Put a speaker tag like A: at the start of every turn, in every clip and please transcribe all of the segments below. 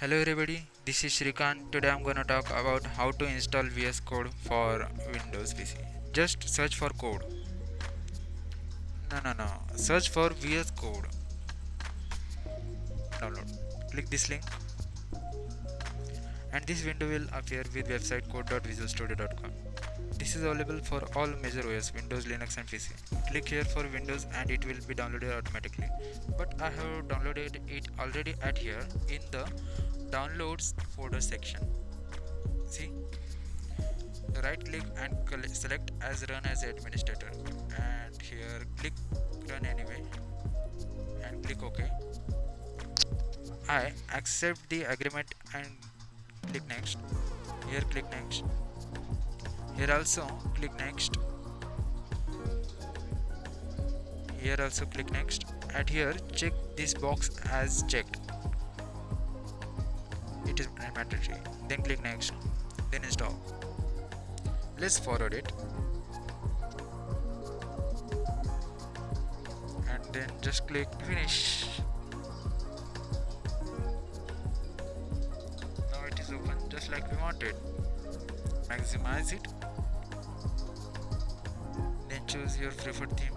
A: Hello everybody, this is Shrikant. Today I'm gonna talk about how to install VS Code for Windows PC. Just search for code. No, no, no. Search for VS Code. Download. Click this link, and this window will appear with website code.visualstudio.com. This is available for all major OS, Windows, Linux and PC. Click here for Windows and it will be downloaded automatically. But I have downloaded it already at here in the downloads folder section. See? Right click and select as run as administrator and here click run anyway and click OK. I accept the agreement and click next. Here click next here also click next. Here also click next. And here check this box as checked. It is mandatory. Then click next. Then install. Let's forward it. And then just click finish. Now it is open just like we wanted. Maximize it choose your preferred theme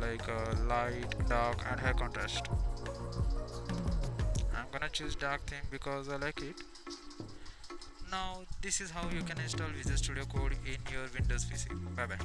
A: like uh, light dark and high contrast. I'm gonna choose dark theme because I like it. Now this is how you can install Visual Studio Code in your Windows PC bye bye